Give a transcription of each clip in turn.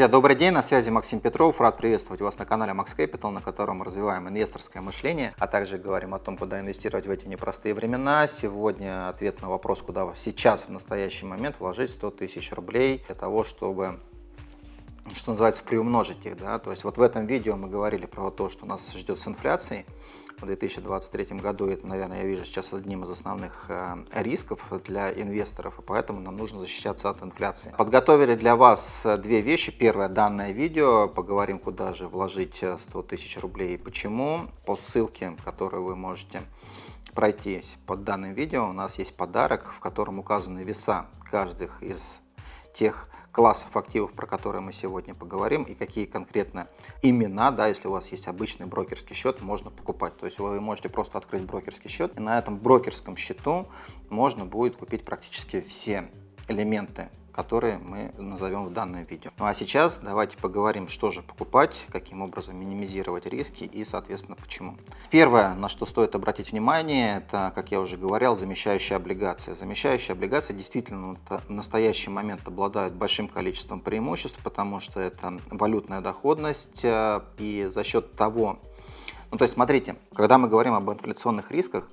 Друзья, добрый день, на связи Максим Петров. Рад приветствовать вас на канале Max Capital, на котором мы развиваем инвесторское мышление, а также говорим о том, куда инвестировать в эти непростые времена. Сегодня ответ на вопрос, куда сейчас в настоящий момент вложить 100 тысяч рублей для того, чтобы что называется, приумножить их. Да? То есть вот в этом видео мы говорили про то, что нас ждет с инфляцией в 2023 году. Это, наверное, я вижу сейчас одним из основных э, рисков для инвесторов, и поэтому нам нужно защищаться от инфляции. Подготовили для вас э, две вещи. Первое, данное видео. Поговорим, куда же вложить 100 э, тысяч рублей и почему. По ссылке, которую вы можете пройтись под данным видео, у нас есть подарок, в котором указаны веса каждых из тех классов активов, про которые мы сегодня поговорим, и какие конкретно имена, да, если у вас есть обычный брокерский счет, можно покупать. То есть вы можете просто открыть брокерский счет, и на этом брокерском счету можно будет купить практически все элементы которые мы назовем в данном видео. Ну а сейчас давайте поговорим, что же покупать, каким образом минимизировать риски и, соответственно, почему. Первое, на что стоит обратить внимание, это, как я уже говорил, замещающие облигации. Замещающие облигации действительно в настоящий момент обладают большим количеством преимуществ, потому что это валютная доходность, э, и за счет того, ну то есть смотрите, когда мы говорим об инфляционных рисках,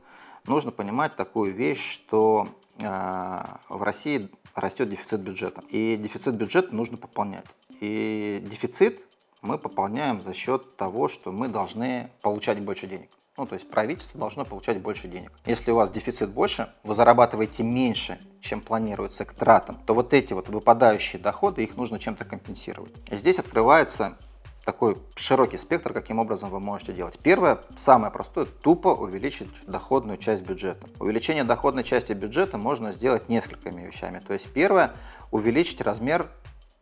нужно понимать такую вещь, что э, в России растет дефицит бюджета. И дефицит бюджета нужно пополнять. И дефицит мы пополняем за счет того, что мы должны получать больше денег. Ну, то есть правительство должно получать больше денег. Если у вас дефицит больше, вы зарабатываете меньше, чем планируется к тратам, то вот эти вот выпадающие доходы, их нужно чем-то компенсировать. И здесь открывается такой широкий спектр, каким образом вы можете делать. Первое, самое простое, тупо увеличить доходную часть бюджета. Увеличение доходной части бюджета можно сделать несколькими вещами. То есть первое, увеличить размер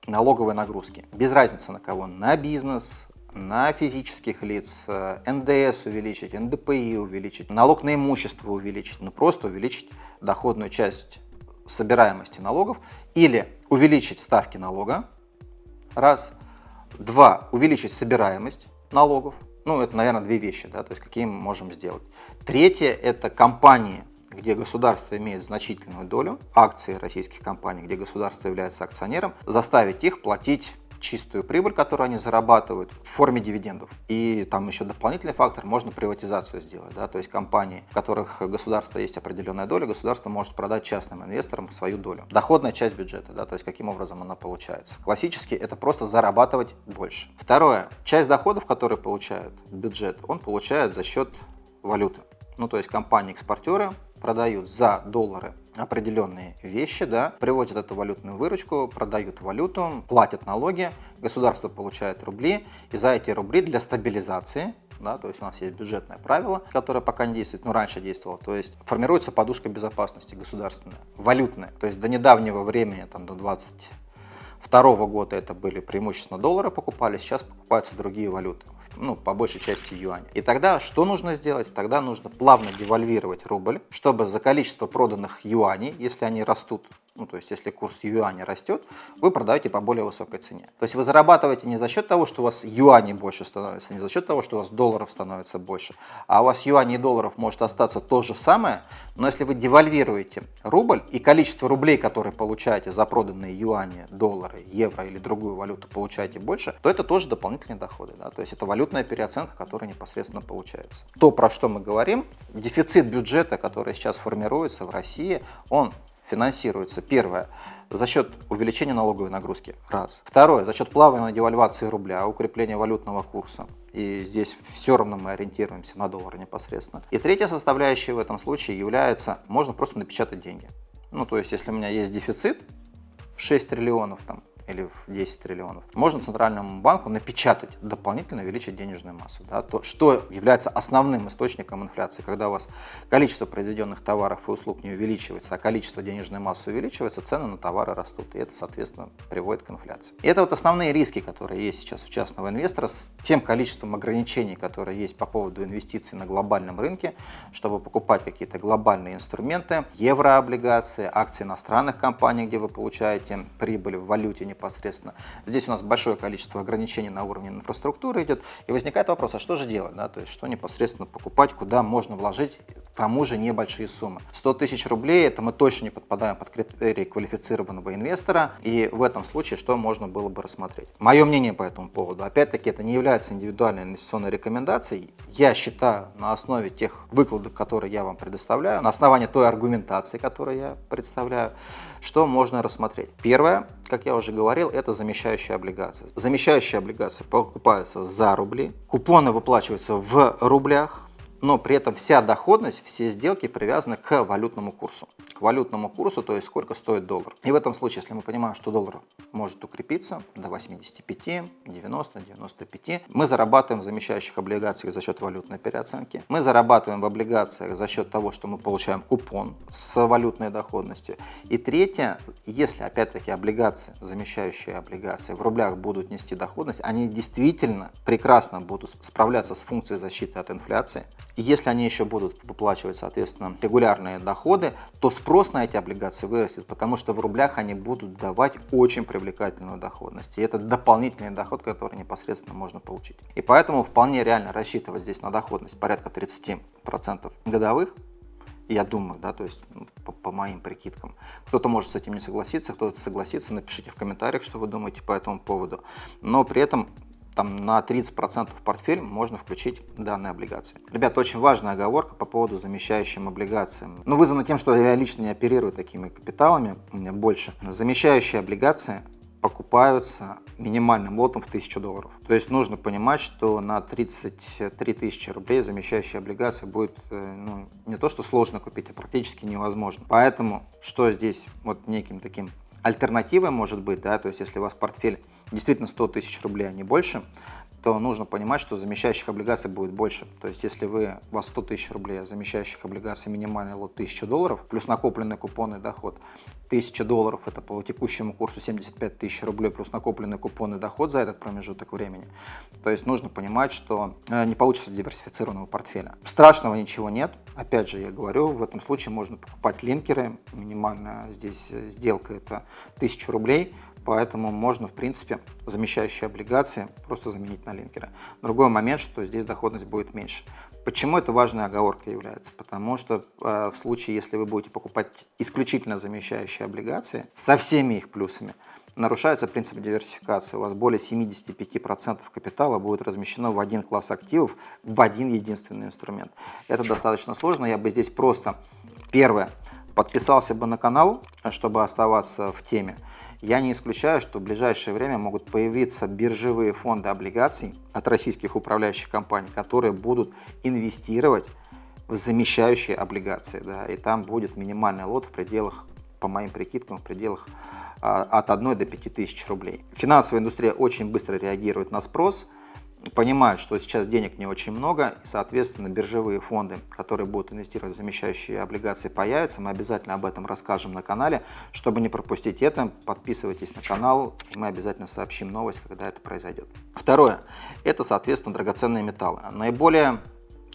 налоговой нагрузки. Без разницы на кого, на бизнес, на физических лиц, НДС увеличить, НДПИ увеличить, налог на имущество увеличить, ну просто увеличить доходную часть собираемости налогов или увеличить ставки налога, раз – Два, увеличить собираемость налогов. Ну, это, наверное, две вещи, да, то есть какие мы можем сделать. Третье, это компании, где государство имеет значительную долю, акции российских компаний, где государство является акционером, заставить их платить чистую прибыль, которую они зарабатывают в форме дивидендов. И там еще дополнительный фактор, можно приватизацию сделать. Да? То есть компании, в которых государство есть определенная доля, государство может продать частным инвесторам свою долю. Доходная часть бюджета, да? то есть каким образом она получается. Классически это просто зарабатывать больше. Второе, часть доходов, которые получают бюджет, он получает за счет валюты. Ну, то есть компании-экспортеры продают за доллары определенные вещи, да, приводят эту валютную выручку, продают валюту, платят налоги, государство получает рубли, и за эти рубли для стабилизации да, то есть у нас есть бюджетное правило, которое пока не действует, но раньше действовало, то есть формируется подушка безопасности государственная, валютная, то есть до недавнего времени, там до 22 года это были преимущественно доллары покупали, сейчас покупаются другие валюты ну, по большей части юаня. И тогда что нужно сделать? Тогда нужно плавно девальвировать рубль, чтобы за количество проданных юаней, если они растут, ну, то есть если курс юаня растет, вы продаете по более высокой цене. То есть вы зарабатываете не за счет того, что у вас юаней больше становится, не за счет того, что у вас долларов становится больше, а у вас юаней и долларов может остаться то же самое, но если вы девальвируете рубль и количество рублей, которые получаете за проданные юани, доллары, евро или другую валюту получаете больше, то это тоже дополнительные доходы. Да? То есть это валютная переоценка, которая непосредственно получается. То, про что мы говорим, дефицит бюджета, который сейчас формируется в России, он финансируется, первое, за счет увеличения налоговой нагрузки, раз. Второе, за счет плавной девальвации рубля, укрепления валютного курса. И здесь все равно мы ориентируемся на доллар непосредственно. И третья составляющая в этом случае является, можно просто напечатать деньги. Ну, то есть, если у меня есть дефицит, 6 триллионов там, или в 10 триллионов, можно Центральному банку напечатать, дополнительно увеличить денежную массу. Да, то, что является основным источником инфляции. Когда у вас количество произведенных товаров и услуг не увеличивается, а количество денежной массы увеличивается, цены на товары растут. И это, соответственно, приводит к инфляции. И это вот основные риски, которые есть сейчас у частного инвестора с тем количеством ограничений, которые есть по поводу инвестиций на глобальном рынке, чтобы покупать какие-то глобальные инструменты, еврооблигации, акции иностранных компаний, где вы получаете прибыль в валюте, непосредственно. Здесь у нас большое количество ограничений на уровне инфраструктуры идет, и возникает вопрос, а что же делать, да, то есть что непосредственно покупать, куда можно вложить тому же небольшие суммы. 100 тысяч рублей, это мы точно не подпадаем под критерии квалифицированного инвестора, и в этом случае что можно было бы рассмотреть? Мое мнение по этому поводу, опять-таки, это не является индивидуальной инвестиционной рекомендацией. Я считаю на основе тех выкладок, которые я вам предоставляю, на основании той аргументации, которую я представляю, что можно рассмотреть. Первое, как я уже говорил, это замещающая облигация. Замещающая облигация покупается за рубли, купоны выплачиваются в рублях, но при этом вся доходность, все сделки привязаны к валютному курсу. К валютному курсу, то есть сколько стоит доллар. И в этом случае, если мы понимаем, что доллар может укрепиться до 85, 90, 95, мы зарабатываем в замещающих облигациях за счет валютной переоценки. Мы зарабатываем в облигациях за счет того, что мы получаем купон с валютной доходностью. И третье, если опять-таки облигации, замещающие облигации в рублях будут нести доходность, они действительно прекрасно будут справляться с функцией защиты от инфляции, если они еще будут выплачивать, соответственно, регулярные доходы, то спрос на эти облигации вырастет, потому что в рублях они будут давать очень привлекательную доходность. И это дополнительный доход, который непосредственно можно получить. И поэтому вполне реально рассчитывать здесь на доходность порядка 30% годовых, я думаю, да, то есть ну, по, по моим прикидкам. Кто-то может с этим не согласиться, кто-то согласится, напишите в комментариях, что вы думаете по этому поводу. Но при этом там на 30% в портфель можно включить данные облигации. Ребята, очень важная оговорка по поводу замещающим облигациям. Ну, вызвано тем, что я лично не оперирую такими капиталами, у меня больше. Замещающие облигации покупаются минимальным лотом в 1000 долларов. То есть нужно понимать, что на 33 тысячи рублей замещающая облигация будет э, ну, не то что сложно купить, а практически невозможно. Поэтому что здесь вот неким таким альтернативой может быть, да, то есть если у вас портфель действительно 100 тысяч рублей, а не больше, то нужно понимать, что замещающих облигаций будет больше. То есть, если вы, у вас 100 тысяч рублей, а замещающих облигаций минимальный лот 1000 долларов, плюс накопленный купонный доход 1000 долларов, это по текущему курсу 75 тысяч рублей, плюс накопленный купонный доход за этот промежуток времени. То есть, нужно понимать, что э, не получится диверсифицированного портфеля. Страшного ничего нет. Опять же, я говорю, в этом случае можно покупать линкеры. Минимальная здесь сделка это 1000 рублей поэтому можно, в принципе, замещающие облигации просто заменить на линкеры. Другой момент, что здесь доходность будет меньше. Почему это важная оговорка является? Потому что э, в случае, если вы будете покупать исключительно замещающие облигации со всеми их плюсами, нарушается принцип диверсификации. У вас более 75% капитала будет размещено в один класс активов, в один единственный инструмент. Это достаточно сложно. Я бы здесь просто, первое, подписался бы на канал, чтобы оставаться в теме. Я не исключаю, что в ближайшее время могут появиться биржевые фонды облигаций от российских управляющих компаний, которые будут инвестировать в замещающие облигации. Да, и там будет минимальный лот в пределах, по моим прикидкам, в пределах а, от 1 до 5 тысяч рублей. Финансовая индустрия очень быстро реагирует на спрос – понимают, что сейчас денег не очень много, и, соответственно, биржевые фонды, которые будут инвестировать в замещающие облигации, появятся. Мы обязательно об этом расскажем на канале. Чтобы не пропустить это, подписывайтесь на канал, и мы обязательно сообщим новость, когда это произойдет. Второе – это, соответственно, драгоценные металлы. Наиболее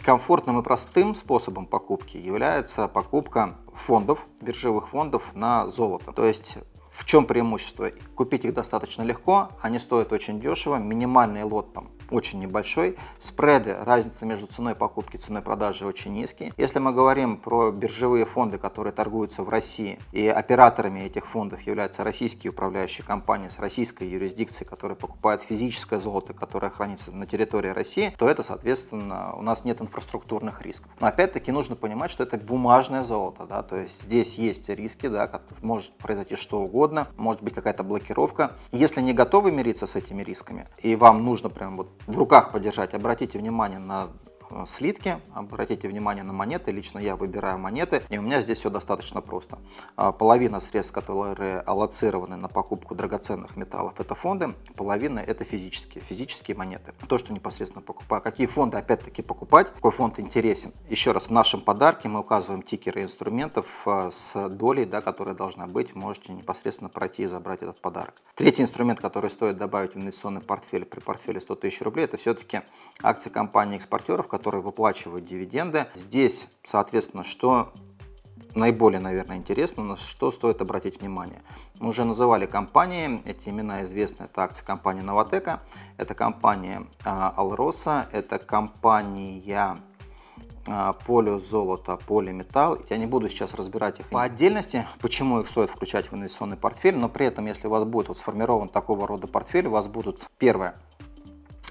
комфортным и простым способом покупки является покупка фондов, биржевых фондов на золото. То есть в чем преимущество? Купить их достаточно легко, они стоят очень дешево, минимальный лот там очень небольшой. Спреды, разница между ценой покупки и ценой продажи очень низкие. Если мы говорим про биржевые фонды, которые торгуются в России, и операторами этих фондов являются российские управляющие компании с российской юрисдикцией, которые покупают физическое золото, которое хранится на территории России, то это, соответственно, у нас нет инфраструктурных рисков. Но опять-таки нужно понимать, что это бумажное золото, да, то есть здесь есть риски, да, может произойти что угодно, может быть какая-то блокировка. Если не готовы мириться с этими рисками, и вам нужно прям вот в руках подержать, обратите внимание на слитки. Обратите внимание на монеты. Лично я выбираю монеты. И у меня здесь все достаточно просто. А, половина средств, которые аллоцированы на покупку драгоценных металлов, это фонды. Половина это физические, физические монеты. То, что непосредственно покупаю. Какие фонды опять-таки покупать? Какой фонд интересен? Еще раз, в нашем подарке мы указываем тикеры инструментов э, с долей, да, которая должна быть. Можете непосредственно пройти и забрать этот подарок. Третий инструмент, который стоит добавить в инвестиционный портфель при портфеле 100 тысяч рублей, это все-таки акции компании-экспортеров, которые выплачивают дивиденды. Здесь, соответственно, что наиболее, наверное, интересно, на что стоит обратить внимание. Мы уже называли компании, эти имена известны, это акции компании Новотека, это компания Алроса, это компания а, полю золото, полиметалл. Я не буду сейчас разбирать их по отдельности, почему их стоит включать в инвестиционный портфель, но при этом, если у вас будет вот сформирован такого рода портфель, у вас будут, первое,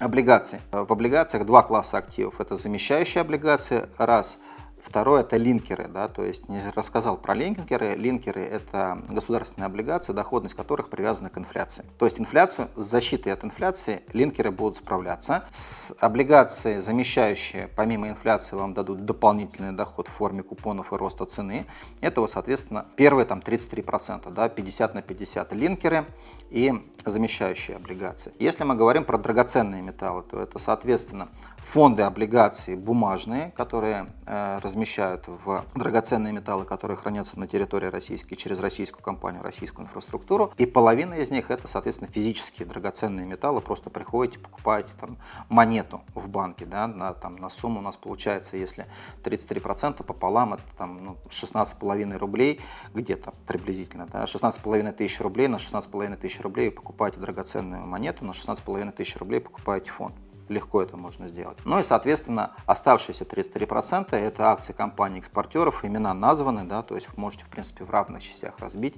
облигации. В облигациях два класса активов. Это замещающие облигации, раз – Второе – это линкеры, да, то есть не рассказал про линкеры. Линкеры – это государственные облигации, доходность которых привязана к инфляции. То есть инфляцию, с защитой от инфляции линкеры будут справляться. С облигацией, замещающие помимо инфляции, вам дадут дополнительный доход в форме купонов и роста цены. Это вот, соответственно, первые там 33%, да, 50 на 50 линкеры и замещающие облигации. Если мы говорим про драгоценные металлы, то это, соответственно, фонды облигаций бумажные, которые э, размещают в драгоценные металлы, которые хранятся на территории российской через российскую компанию, российскую инфраструктуру. И половина из них это, соответственно, физические драгоценные металлы. Просто приходите, покупаете там монету в банке, да, на, там, на сумму у нас получается, если 33% пополам, это там ну, 16,5 рублей где-то приблизительно, да, 16,5 тысяч рублей на 16,5 тысяч рублей покупаете драгоценную монету, на 16,5 тысяч рублей покупаете фонд легко это можно сделать. Ну и, соответственно, оставшиеся 33% это акции компаний-экспортеров, имена названы, да, то есть можете, в принципе, в равных частях разбить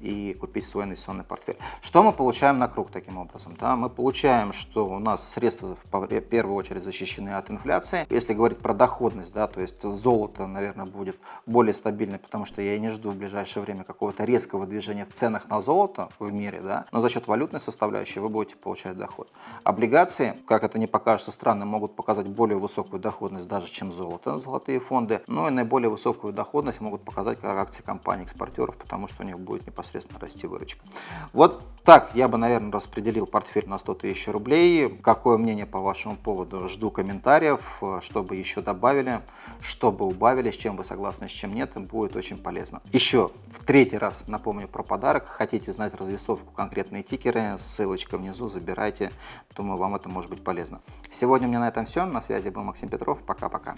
и купить свой инвестиционный портфель. Что мы получаем на круг таким образом? Да? Мы получаем, что у нас средства в первую очередь защищены от инфляции. Если говорить про доходность, да, то есть золото, наверное, будет более стабильно, потому что я и не жду в ближайшее время какого-то резкого движения в ценах на золото в мире, да, но за счет валютной составляющей вы будете получать доход. Облигации, как это не покажется странным, могут показать более высокую доходность даже, чем золото, золотые фонды, но и наиболее высокую доходность могут показать как акции компаний-экспортеров, потому что у них будет непосредственно расти выручка. Вот так я бы, наверное, распределил портфель на 100 тысяч рублей. Какое мнение по вашему поводу? Жду комментариев, чтобы еще добавили, чтобы убавили, с чем вы согласны, с чем нет, будет очень полезно. Еще в третий раз напомню про подарок. Хотите знать развесовку, конкретные тикеры, ссылочка внизу, забирайте. Думаю, вам это может быть полезно. Сегодня у меня на этом все. На связи был Максим Петров. Пока-пока.